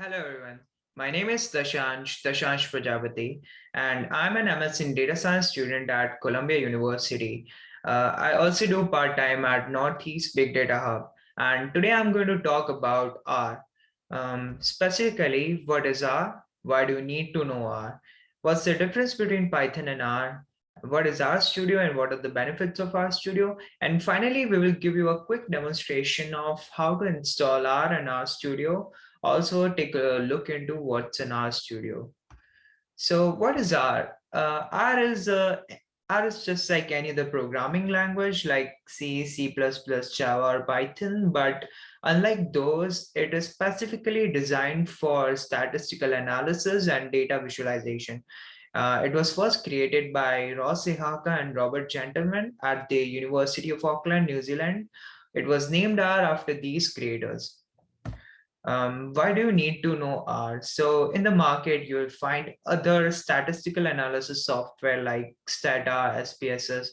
Hello, everyone. My name is Dashansh, Dashansh Prajapati, and I'm an MS in data science student at Columbia University. Uh, I also do part-time at Northeast Big Data Hub, and today I'm going to talk about R. Um, specifically, what is R? Why do you need to know R? What's the difference between Python and R? What is RStudio and what are the benefits of RStudio? And finally, we will give you a quick demonstration of how to install R and RStudio also take a look into what's in RStudio. So what is R? Uh, R is uh, R is just like any other programming language like C, C++, Java, or Python, but unlike those, it is specifically designed for statistical analysis and data visualization. Uh, it was first created by Ross Ihaka and Robert Gentleman at the University of Auckland, New Zealand. It was named R after these creators. Um, why do you need to know R? So in the market, you'll find other statistical analysis software like Stata, SPSS,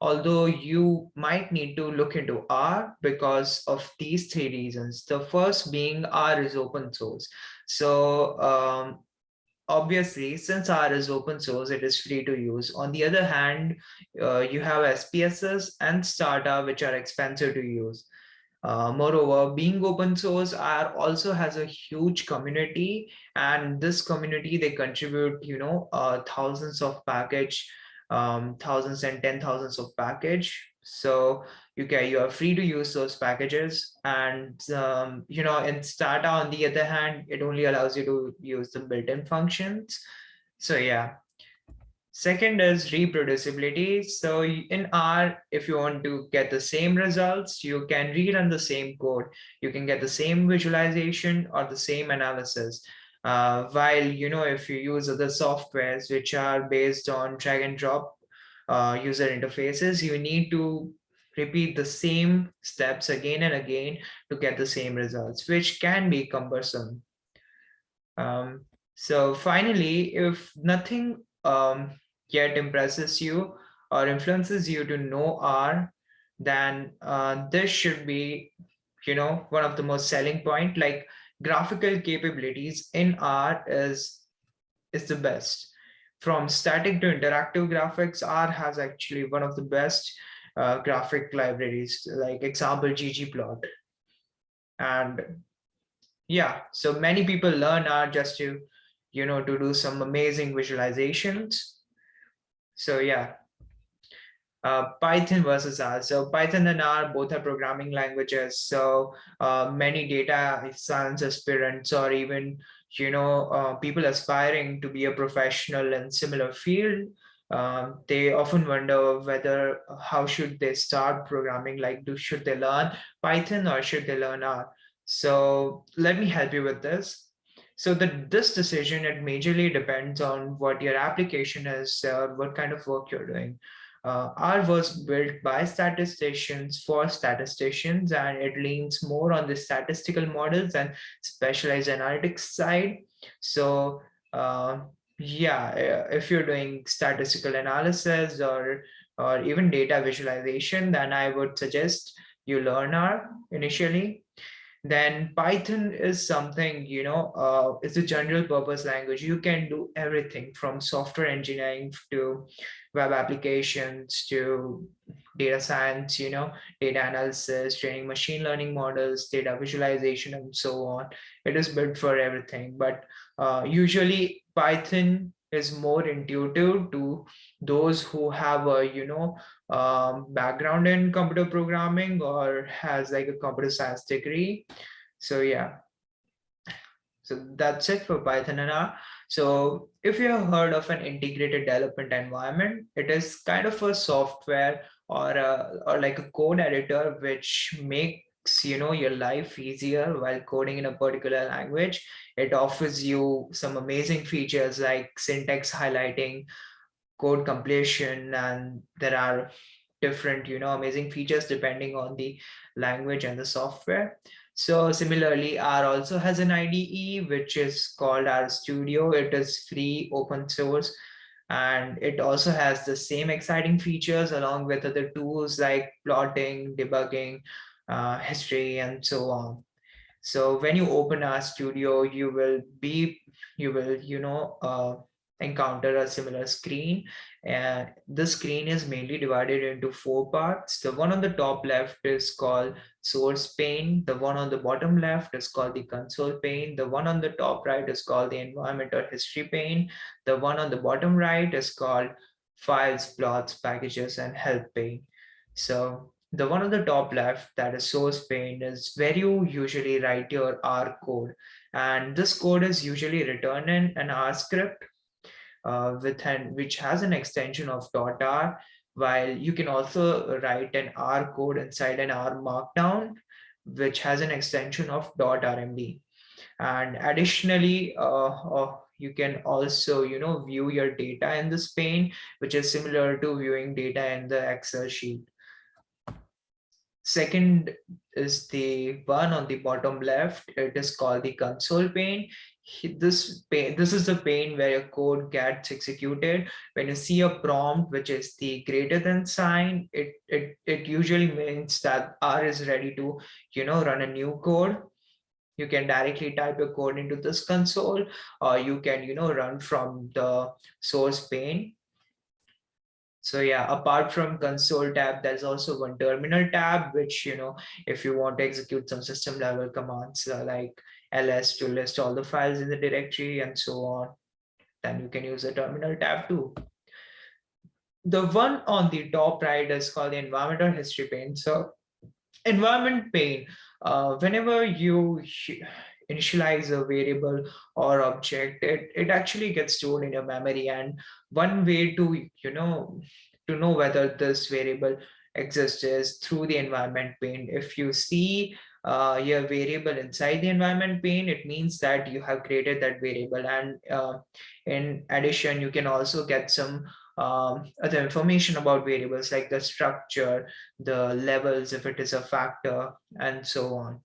although you might need to look into R because of these three reasons. The first being R is open source. So um, obviously, since R is open source, it is free to use. On the other hand, uh, you have SPSS and Stata, which are expensive to use. Uh, moreover, being open source R also has a huge community and this community, they contribute, you know, uh, thousands of package, um, thousands and ten thousands of package. So you can, you are free to use those packages. And, um, you know, in Stata, on the other hand, it only allows you to use the built-in functions. So yeah, Second is reproducibility. So in R, if you want to get the same results, you can rerun the same code. You can get the same visualization or the same analysis. Uh, while, you know, if you use other softwares which are based on drag and drop uh, user interfaces, you need to repeat the same steps again and again to get the same results, which can be cumbersome. Um, so finally, if nothing um, yet impresses you or influences you to know R, then uh, this should be, you know, one of the most selling point. Like graphical capabilities in R is is the best. From static to interactive graphics, R has actually one of the best uh, graphic libraries, like example ggplot. And yeah, so many people learn R just to you know, to do some amazing visualizations. So yeah, uh, Python versus R. So Python and R both are programming languages. So uh, many data science aspirants or even, you know, uh, people aspiring to be a professional in similar field, um, they often wonder whether how should they start programming like do should they learn python or should they learn r so let me help you with this so that this decision, it majorly depends on what your application is, uh, what kind of work you're doing. Uh, R was built by statisticians for statisticians, and it leans more on the statistical models and specialized analytics side. So uh, yeah, uh, if you're doing statistical analysis or, or even data visualization, then I would suggest you learn R initially then Python is something, you know, uh, it's a general purpose language. You can do everything from software engineering to web applications to data science, you know, data analysis, training machine learning models, data visualization, and so on. It is built for everything. But uh, usually Python is more intuitive to those who have a you know um, background in computer programming or has like a computer science degree. So yeah. So that's it for python and r. So if you have heard of an integrated development environment it is kind of a software or a, or like a code editor which make you know your life easier while coding in a particular language. It offers you some amazing features like syntax highlighting code completion and there are different you know amazing features depending on the language and the software. So similarly r also has an ide which is called r studio. It is free open source and it also has the same exciting features along with other tools like plotting debugging uh, history and so on. So when you open RStudio, you will be, you will, you know, uh, encounter a similar screen and the screen is mainly divided into four parts. The one on the top left is called source pane. The one on the bottom left is called the console pane. The one on the top right is called the environment or history pane. The one on the bottom right is called files, plots, packages, and help pane. So the one on the top left, that is source pane, is where you usually write your R code. And this code is usually written in an R script uh, with an which has an extension of .r, while you can also write an R code inside an R markdown, which has an extension of .rmd. And additionally, uh, uh, you can also, you know, view your data in this pane, which is similar to viewing data in the Excel sheet. Second is the one on the bottom left. It is called the console pane. This pane, this is the pane where your code gets executed. When you see a prompt, which is the greater than sign, it, it, it usually means that R is ready to, you know, run a new code you can directly type your code into this console or you can you know run from the source pane so yeah, apart from console tab, there's also one terminal tab, which, you know, if you want to execute some system level commands uh, like ls to list all the files in the directory and so on, then you can use the terminal tab too. The one on the top right is called the environmental history pane. So environment pane, uh, whenever you initialize a variable or object, it, it actually gets stored in your memory. And one way to, you know, to know whether this variable exists is through the environment pane. If you see uh, your variable inside the environment pane, it means that you have created that variable. And uh, in addition, you can also get some um, other information about variables like the structure, the levels, if it is a factor, and so on.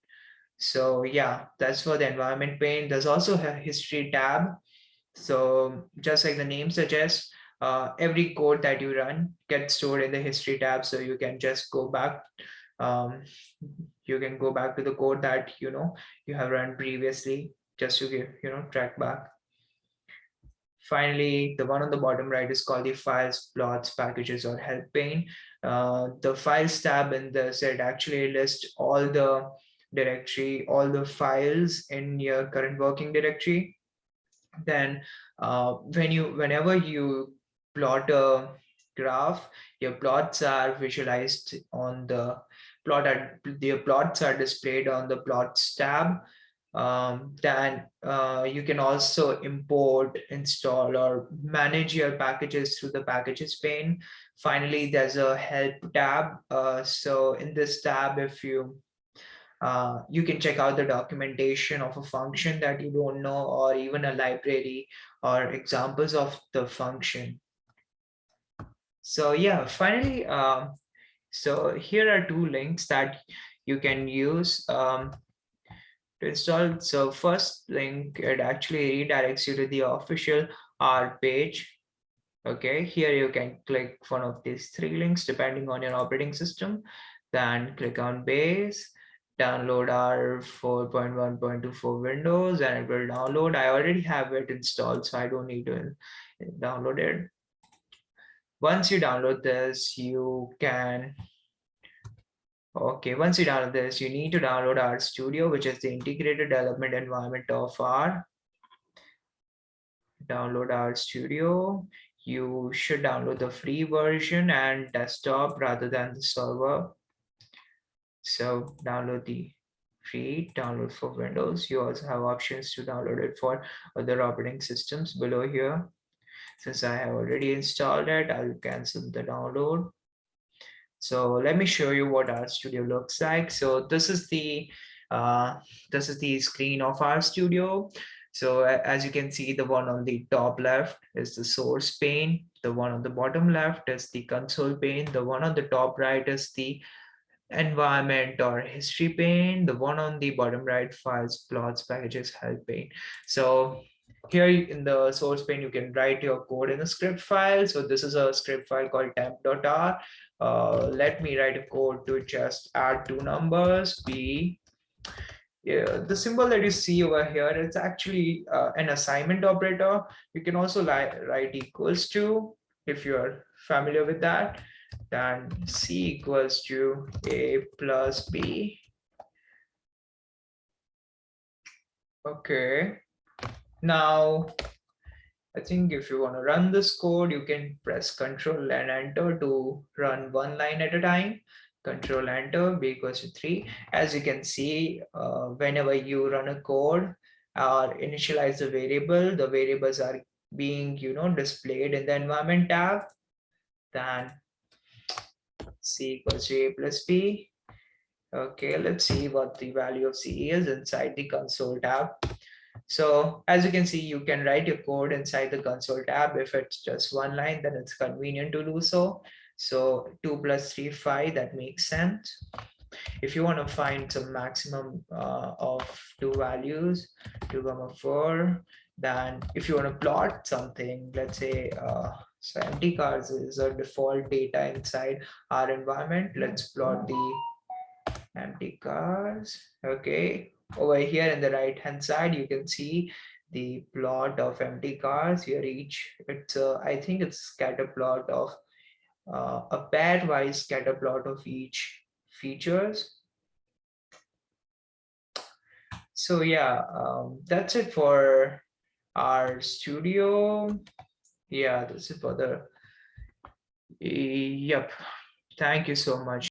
So yeah, that's for the environment pane. There's also a history tab. So just like the name suggests, uh, every code that you run gets stored in the history tab. So you can just go back. Um, you can go back to the code that you know you have run previously just to give you know track back. Finally, the one on the bottom right is called the files, plots, packages, or help pane. Uh, the files tab in this, it actually lists all the directory, all the files in your current working directory. Then uh, when you, whenever you plot a graph, your plots are visualized on the plot, your plots are displayed on the plots tab. Um, then uh, you can also import, install, or manage your packages through the packages pane. Finally, there's a help tab. Uh, so in this tab, if you uh, you can check out the documentation of a function that you don't know or even a library or examples of the function. So yeah, finally, um, so here are two links that you can use um, to install. So first link, it actually redirects you to the official R page. Okay, here you can click one of these three links depending on your operating system. Then click on base download R 4.1.2 Windows and it will download. I already have it installed, so I don't need to download it. Once you download this, you can, okay, once you download this, you need to download RStudio, which is the integrated development environment of R. Download RStudio. You should download the free version and desktop rather than the server so download the free download for Windows. You also have options to download it for other operating systems below here. Since I have already installed it, I'll cancel the download. So let me show you what RStudio looks like. So this is the uh, this is the screen of RStudio So as you can see, the one on the top left is the source pane. The one on the bottom left is the console pane. The one on the top right is the environment or history pane. The one on the bottom right files, plots, packages, help pane. So here in the source pane, you can write your code in a script file. So this is a script file called temp.r. Uh, let me write a code to just add two numbers, b yeah, the symbol that you see over here, it's actually uh, an assignment operator. You can also write equals to, if you're familiar with that, then C equals to A plus B. Okay, now I think if you want to run this code, you can press control and enter to run one line at a time. Control enter, b equals to three. As you can see, uh, whenever you run a code or initialize the variable, the variables are being, you know, displayed in the environment tab. Then c equals to a plus b. Okay, let's see what the value of c is inside the console tab. So as you can see, you can write your code inside the console tab. If it's just one line, then it's convenient to do so. So 2 plus 3, 5, that makes sense. If you want to find some maximum uh, of two values, 2 comma 4, then if you want to plot something, let's say, uh, so mtcars is a default data inside our environment. Let's plot the mtcars. Okay, over here in the right hand side you can see the plot of mtcars here each it's uh, i think it's scatter plot of uh, a pairwise scatter plot of each features so yeah um, that's it for RStudio yeah that's it for the yep. Thank you so much